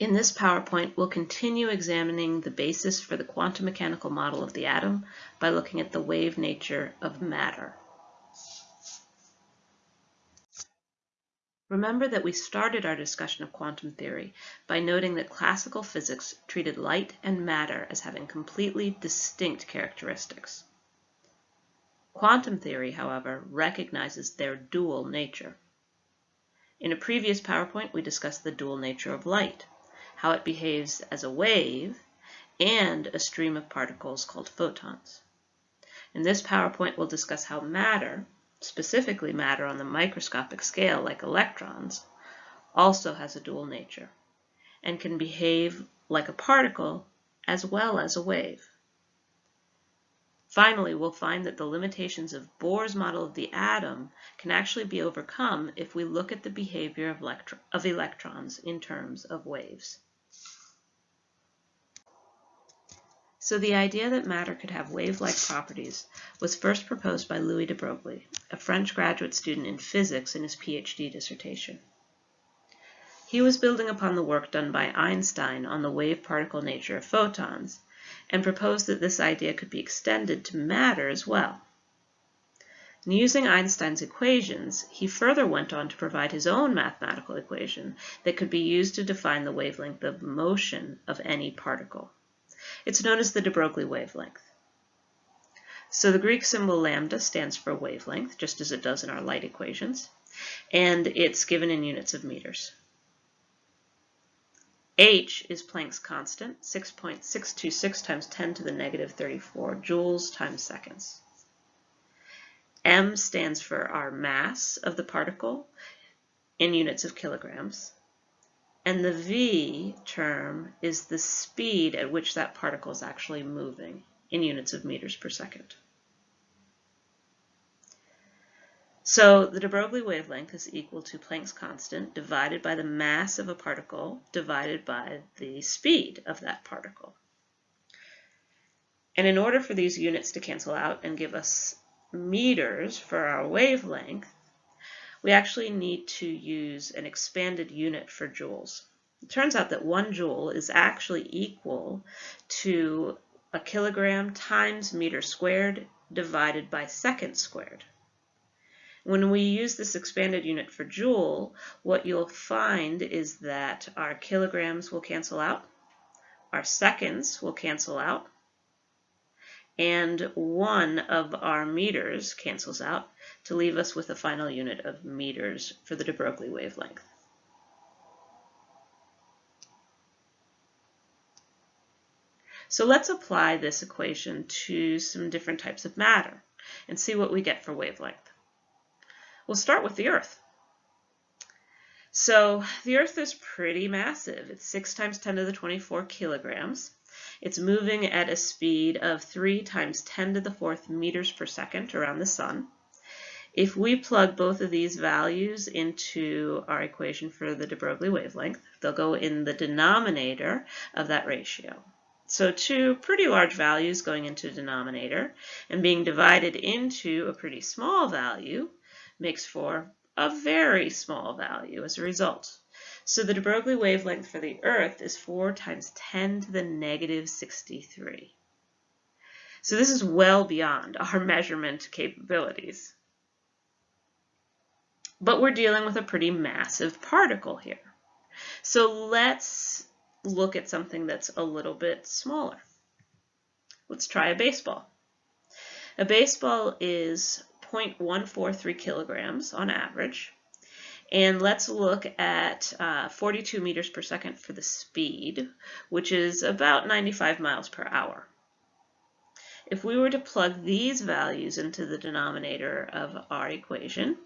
In this PowerPoint, we'll continue examining the basis for the quantum mechanical model of the atom by looking at the wave nature of matter. Remember that we started our discussion of quantum theory by noting that classical physics treated light and matter as having completely distinct characteristics. Quantum theory, however, recognizes their dual nature. In a previous PowerPoint, we discussed the dual nature of light how it behaves as a wave, and a stream of particles called photons. In this PowerPoint, we'll discuss how matter, specifically matter on the microscopic scale like electrons, also has a dual nature and can behave like a particle as well as a wave. Finally, we'll find that the limitations of Bohr's model of the atom can actually be overcome if we look at the behavior of, of electrons in terms of waves. So the idea that matter could have wave-like properties was first proposed by Louis de Broglie, a French graduate student in physics in his PhD dissertation. He was building upon the work done by Einstein on the wave-particle nature of photons, and proposed that this idea could be extended to matter as well. And using Einstein's equations, he further went on to provide his own mathematical equation that could be used to define the wavelength of motion of any particle. It's known as the de Broglie wavelength. So the Greek symbol lambda stands for wavelength, just as it does in our light equations, and it's given in units of meters. H is Planck's constant, 6.626 times 10 to the negative 34 joules times seconds. M stands for our mass of the particle in units of kilograms. And the v term is the speed at which that particle is actually moving in units of meters per second. So the de Broglie wavelength is equal to Planck's constant divided by the mass of a particle divided by the speed of that particle. And in order for these units to cancel out and give us meters for our wavelength, we actually need to use an expanded unit for joules. It turns out that one joule is actually equal to a kilogram times meter squared divided by second squared. When we use this expanded unit for joule, what you'll find is that our kilograms will cancel out, our seconds will cancel out, and one of our meters cancels out to leave us with a final unit of meters for the de Broglie wavelength. So let's apply this equation to some different types of matter and see what we get for wavelength. We'll start with the Earth. So the Earth is pretty massive. It's 6 times 10 to the 24 kilograms. It's moving at a speed of 3 times 10 to the fourth meters per second around the sun. If we plug both of these values into our equation for the de Broglie wavelength, they'll go in the denominator of that ratio. So two pretty large values going into denominator and being divided into a pretty small value makes for a very small value as a result. So the de Broglie wavelength for the Earth is 4 times 10 to the negative 63. So this is well beyond our measurement capabilities. But we're dealing with a pretty massive particle here. So let's look at something that's a little bit smaller. Let's try a baseball. A baseball is 0.143 kilograms on average. And let's look at uh, 42 meters per second for the speed, which is about 95 miles per hour. If we were to plug these values into the denominator of our equation,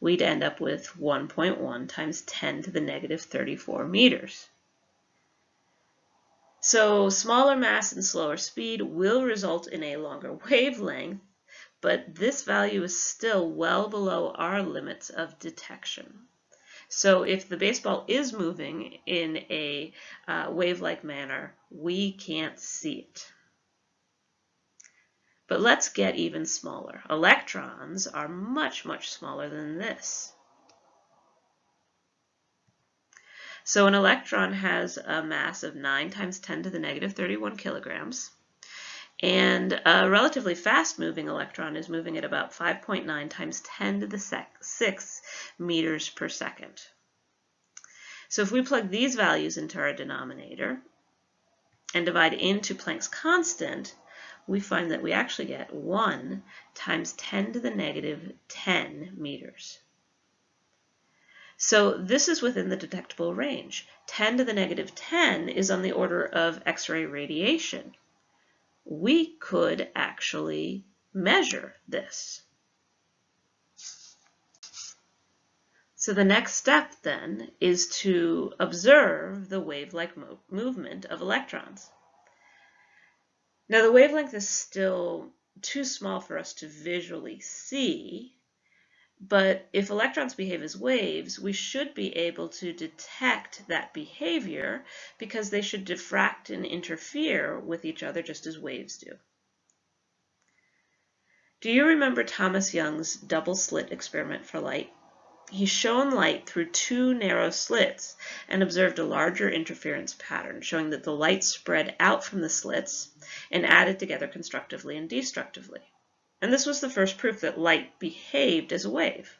we'd end up with 1.1 times 10 to the negative 34 meters. So smaller mass and slower speed will result in a longer wavelength, but this value is still well below our limits of detection. So if the baseball is moving in a uh, wave-like manner, we can't see it. But let's get even smaller. Electrons are much, much smaller than this. So an electron has a mass of 9 times 10 to the negative 31 kilograms. And a relatively fast-moving electron is moving at about 5.9 times 10 to the 6 meters per second. So if we plug these values into our denominator and divide into Planck's constant, we find that we actually get 1 times 10 to the negative 10 meters. So this is within the detectable range. 10 to the negative 10 is on the order of X-ray radiation. We could actually measure this. So the next step then is to observe the wave-like mo movement of electrons. Now the wavelength is still too small for us to visually see, but if electrons behave as waves, we should be able to detect that behavior because they should diffract and interfere with each other just as waves do. Do you remember Thomas Young's double slit experiment for light? He shone light through two narrow slits and observed a larger interference pattern, showing that the light spread out from the slits and added together constructively and destructively. And this was the first proof that light behaved as a wave.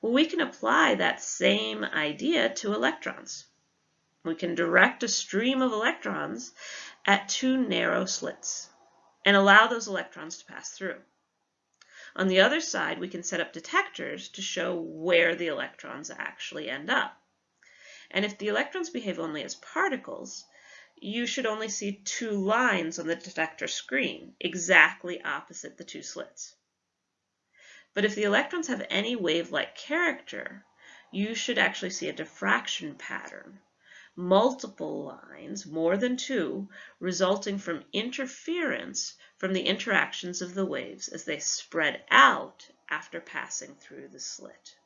Well, we can apply that same idea to electrons. We can direct a stream of electrons at two narrow slits and allow those electrons to pass through. On the other side, we can set up detectors to show where the electrons actually end up. And if the electrons behave only as particles, you should only see two lines on the detector screen, exactly opposite the two slits. But if the electrons have any wave-like character, you should actually see a diffraction pattern, multiple lines, more than two, resulting from interference from the interactions of the waves as they spread out after passing through the slit.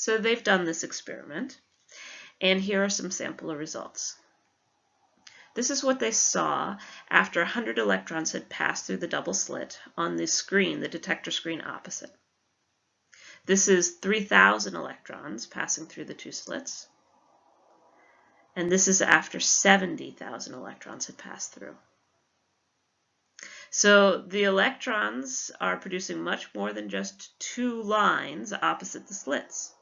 So they've done this experiment, and here are some sample results. This is what they saw after 100 electrons had passed through the double slit on the screen, the detector screen opposite. This is 3,000 electrons passing through the two slits. And this is after 70,000 electrons had passed through. So the electrons are producing much more than just two lines opposite the slits.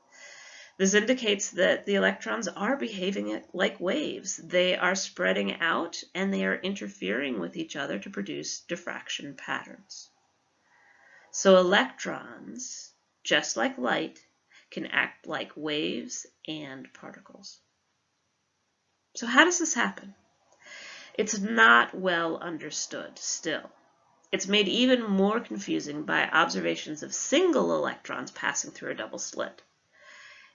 This indicates that the electrons are behaving like waves. They are spreading out and they are interfering with each other to produce diffraction patterns. So electrons, just like light, can act like waves and particles. So how does this happen? It's not well understood still. It's made even more confusing by observations of single electrons passing through a double slit.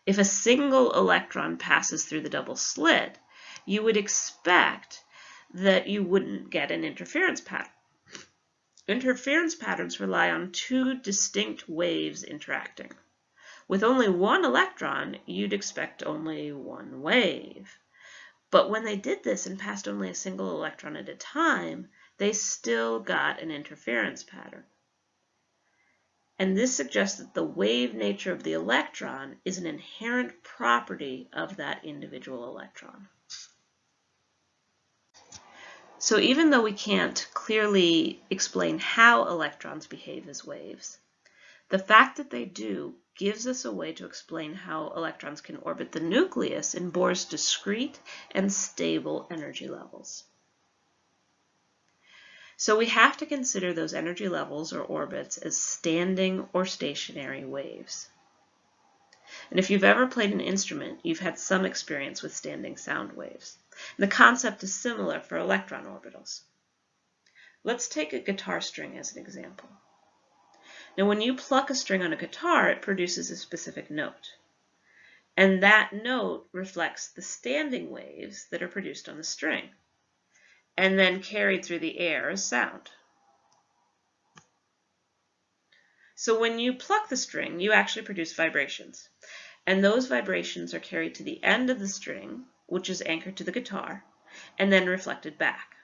If a single electron passes through the double slit, you would expect that you wouldn't get an interference pattern. Interference patterns rely on two distinct waves interacting. With only one electron, you'd expect only one wave. But when they did this and passed only a single electron at a time, they still got an interference pattern. And this suggests that the wave nature of the electron is an inherent property of that individual electron. So even though we can't clearly explain how electrons behave as waves, the fact that they do gives us a way to explain how electrons can orbit the nucleus in Bohr's discrete and stable energy levels. So we have to consider those energy levels or orbits as standing or stationary waves. And if you've ever played an instrument, you've had some experience with standing sound waves. And the concept is similar for electron orbitals. Let's take a guitar string as an example. Now when you pluck a string on a guitar, it produces a specific note. And that note reflects the standing waves that are produced on the string, and then carried through the air as sound. So when you pluck the string, you actually produce vibrations. And those vibrations are carried to the end of the string, which is anchored to the guitar, and then reflected back.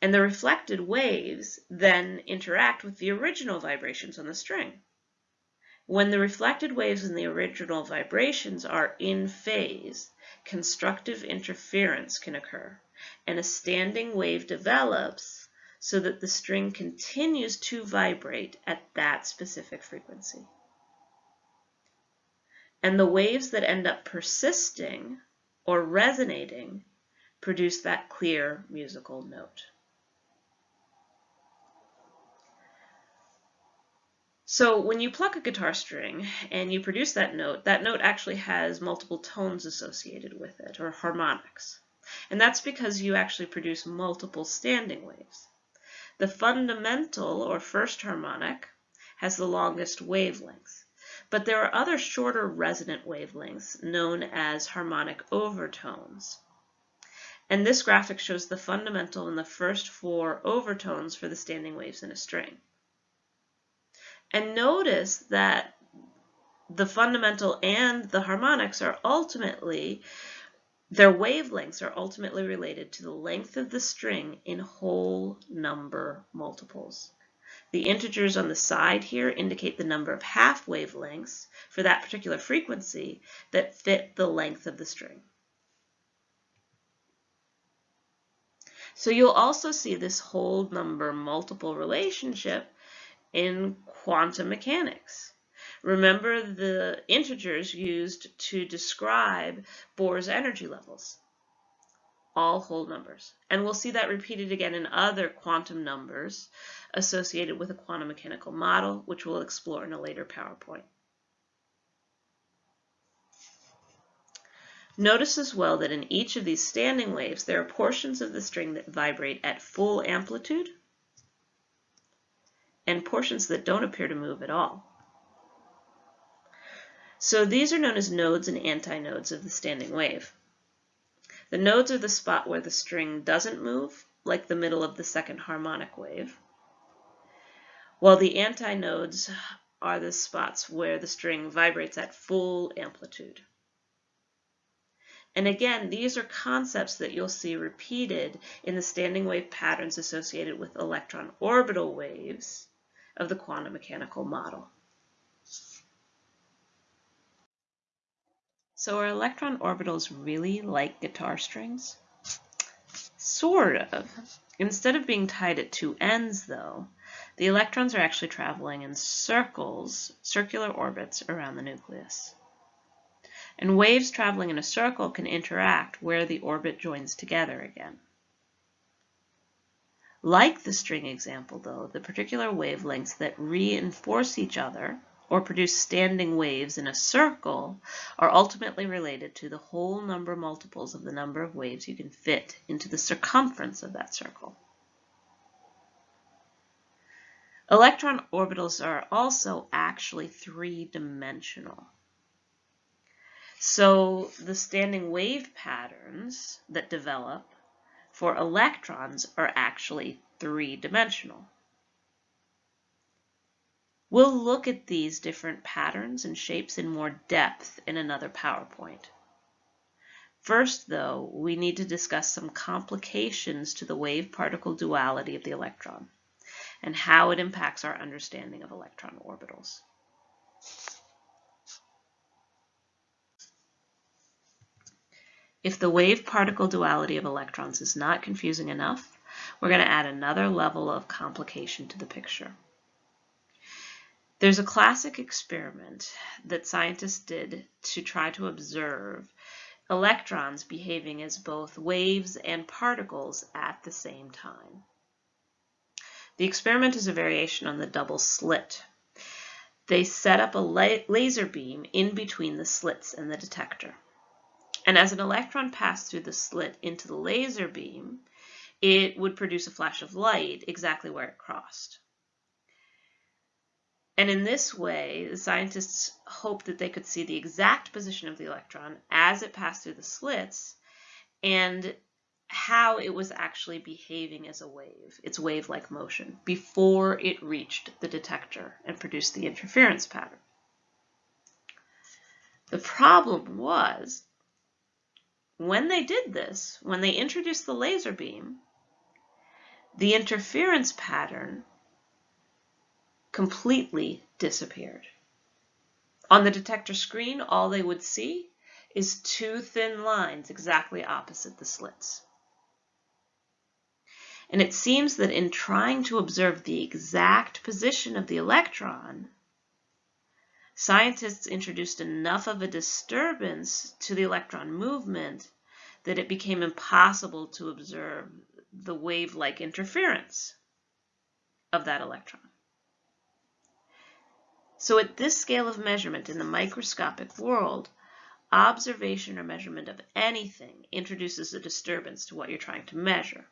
And the reflected waves then interact with the original vibrations on the string. When the reflected waves and the original vibrations are in phase, constructive interference can occur, and a standing wave develops so that the string continues to vibrate at that specific frequency. And the waves that end up persisting or resonating produce that clear musical note. So when you pluck a guitar string and you produce that note, that note actually has multiple tones associated with it, or harmonics. And that's because you actually produce multiple standing waves. The fundamental, or first harmonic, has the longest wavelength. But there are other shorter resonant wavelengths known as harmonic overtones. And this graphic shows the fundamental and the first four overtones for the standing waves in a string. And notice that the fundamental and the harmonics are ultimately, their wavelengths are ultimately related to the length of the string in whole number multiples. The integers on the side here indicate the number of half wavelengths for that particular frequency that fit the length of the string. So you'll also see this whole number multiple relationship in quantum mechanics. Remember the integers used to describe Bohr's energy levels, all whole numbers. And we'll see that repeated again in other quantum numbers associated with a quantum mechanical model, which we'll explore in a later PowerPoint. Notice as well that in each of these standing waves, there are portions of the string that vibrate at full amplitude and portions that don't appear to move at all. So these are known as nodes and antinodes of the standing wave. The nodes are the spot where the string doesn't move, like the middle of the second harmonic wave, while the antinodes are the spots where the string vibrates at full amplitude. And again, these are concepts that you'll see repeated in the standing wave patterns associated with electron orbital waves of the quantum mechanical model. So are electron orbitals really like guitar strings? Sort of. Instead of being tied at two ends, though, the electrons are actually traveling in circles, circular orbits around the nucleus. And waves traveling in a circle can interact where the orbit joins together again. Like the string example, though, the particular wavelengths that reinforce each other or produce standing waves in a circle are ultimately related to the whole number multiples of the number of waves you can fit into the circumference of that circle. Electron orbitals are also actually three-dimensional. So the standing wave patterns that develop for electrons are actually three-dimensional. We'll look at these different patterns and shapes in more depth in another PowerPoint. First, though, we need to discuss some complications to the wave-particle duality of the electron and how it impacts our understanding of electron orbitals. If the wave-particle duality of electrons is not confusing enough, we're going to add another level of complication to the picture. There's a classic experiment that scientists did to try to observe electrons behaving as both waves and particles at the same time. The experiment is a variation on the double slit. They set up a laser beam in between the slits and the detector. And as an electron passed through the slit into the laser beam, it would produce a flash of light exactly where it crossed. And in this way, the scientists hoped that they could see the exact position of the electron as it passed through the slits and how it was actually behaving as a wave, its wave-like motion, before it reached the detector and produced the interference pattern. The problem was when they did this, when they introduced the laser beam, the interference pattern completely disappeared. On the detector screen, all they would see is two thin lines exactly opposite the slits. And it seems that in trying to observe the exact position of the electron, scientists introduced enough of a disturbance to the electron movement that it became impossible to observe the wave-like interference of that electron. So at this scale of measurement in the microscopic world, observation or measurement of anything introduces a disturbance to what you're trying to measure.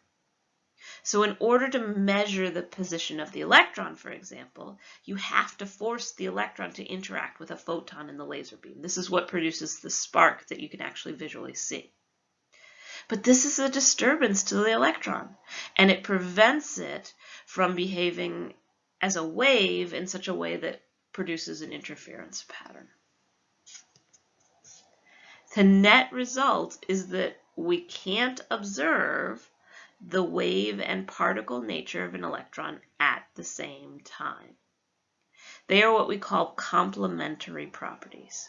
So in order to measure the position of the electron, for example, you have to force the electron to interact with a photon in the laser beam. This is what produces the spark that you can actually visually see. But this is a disturbance to the electron, and it prevents it from behaving as a wave in such a way that produces an interference pattern. The net result is that we can't observe the wave and particle nature of an electron at the same time. They are what we call complementary properties.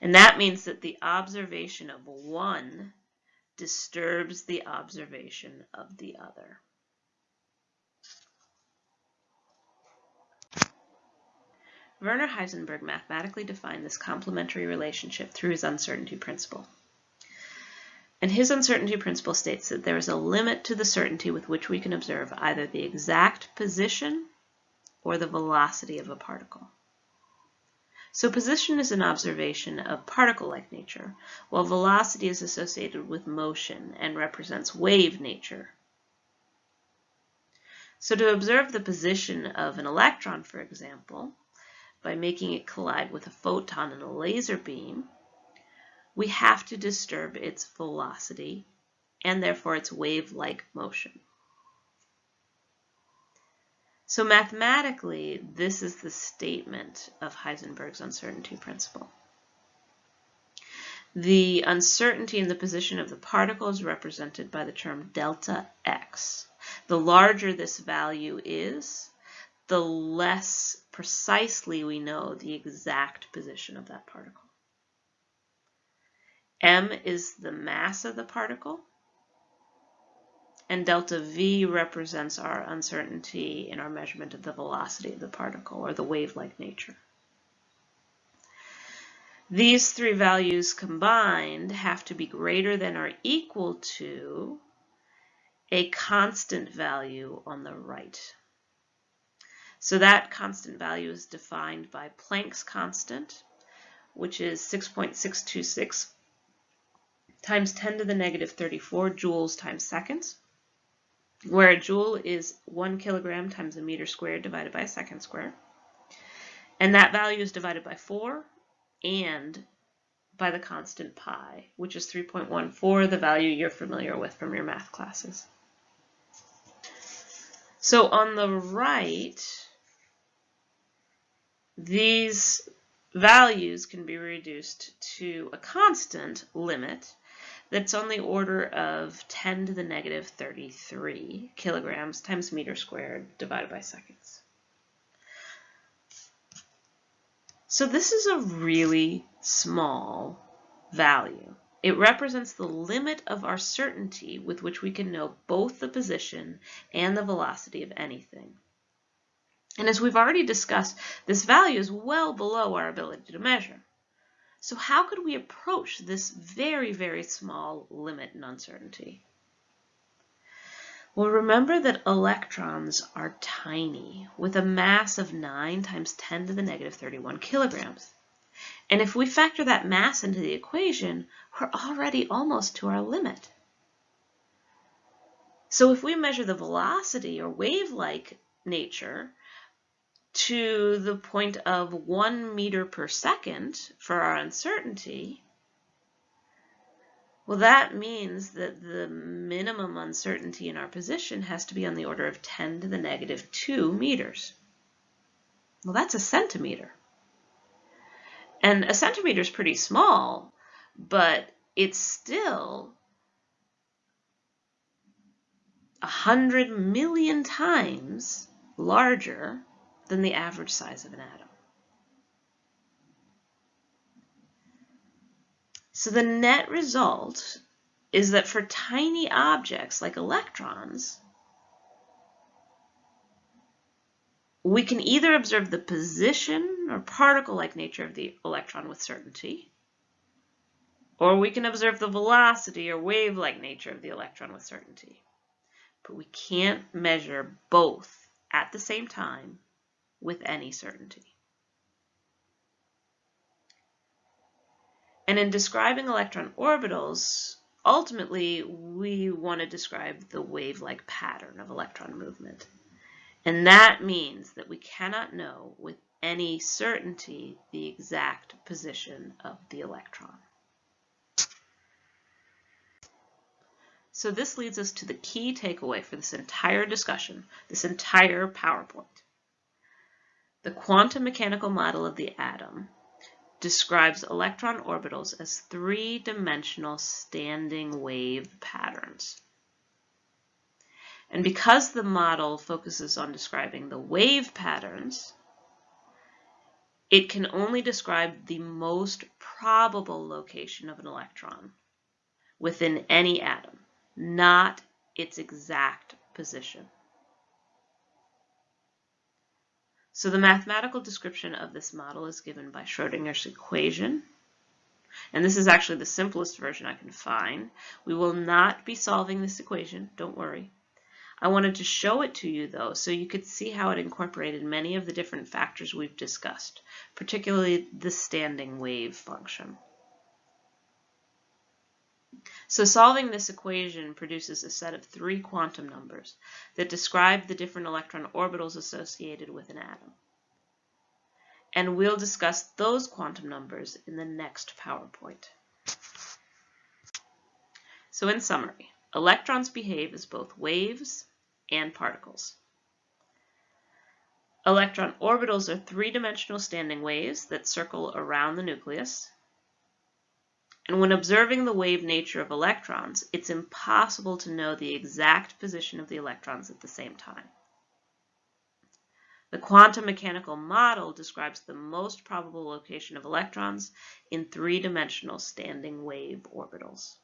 And that means that the observation of one disturbs the observation of the other. Werner Heisenberg mathematically defined this complementary relationship through his uncertainty principle. And his uncertainty principle states that there is a limit to the certainty with which we can observe either the exact position or the velocity of a particle. So position is an observation of particle-like nature, while velocity is associated with motion and represents wave nature. So to observe the position of an electron, for example, by making it collide with a photon in a laser beam, we have to disturb its velocity and therefore its wave-like motion. So mathematically, this is the statement of Heisenberg's uncertainty principle. The uncertainty in the position of the particle is represented by the term delta x. The larger this value is, the less precisely we know the exact position of that particle m is the mass of the particle, and delta v represents our uncertainty in our measurement of the velocity of the particle, or the wave-like nature. These three values combined have to be greater than or equal to a constant value on the right. So that constant value is defined by Planck's constant, which is 6.626 times 10 to the negative 34 joules times seconds, where a joule is 1 kilogram times a meter squared divided by a second square. And that value is divided by 4 and by the constant pi, which is 3.14, the value you're familiar with from your math classes. So on the right, these values can be reduced to a constant limit that's on the order of 10 to the negative 33 kilograms times meter squared divided by seconds. So this is a really small value. It represents the limit of our certainty with which we can know both the position and the velocity of anything. And as we've already discussed, this value is well below our ability to measure. So how could we approach this very, very small limit in uncertainty? Well, remember that electrons are tiny, with a mass of 9 times 10 to the negative 31 kilograms. And if we factor that mass into the equation, we're already almost to our limit. So if we measure the velocity or wave-like nature to the point of one meter per second for our uncertainty, well, that means that the minimum uncertainty in our position has to be on the order of 10 to the negative 2 meters. Well, that's a centimeter. And a centimeter is pretty small, but it's still 100 million times larger than the average size of an atom. So the net result is that for tiny objects like electrons, we can either observe the position or particle-like nature of the electron with certainty, or we can observe the velocity or wave-like nature of the electron with certainty. But we can't measure both at the same time with any certainty. And in describing electron orbitals, ultimately we want to describe the wave-like pattern of electron movement. And that means that we cannot know with any certainty the exact position of the electron. So this leads us to the key takeaway for this entire discussion, this entire PowerPoint. The quantum mechanical model of the atom describes electron orbitals as three-dimensional standing wave patterns. And because the model focuses on describing the wave patterns, it can only describe the most probable location of an electron within any atom, not its exact position. So the mathematical description of this model is given by Schrodinger's equation. And this is actually the simplest version I can find. We will not be solving this equation, don't worry. I wanted to show it to you though so you could see how it incorporated many of the different factors we've discussed, particularly the standing wave function. So solving this equation produces a set of three quantum numbers that describe the different electron orbitals associated with an atom. And we'll discuss those quantum numbers in the next PowerPoint. So in summary, Electrons behave as both waves and particles. Electron orbitals are three-dimensional standing waves that circle around the nucleus. And when observing the wave nature of electrons, it's impossible to know the exact position of the electrons at the same time. The quantum mechanical model describes the most probable location of electrons in three-dimensional standing wave orbitals.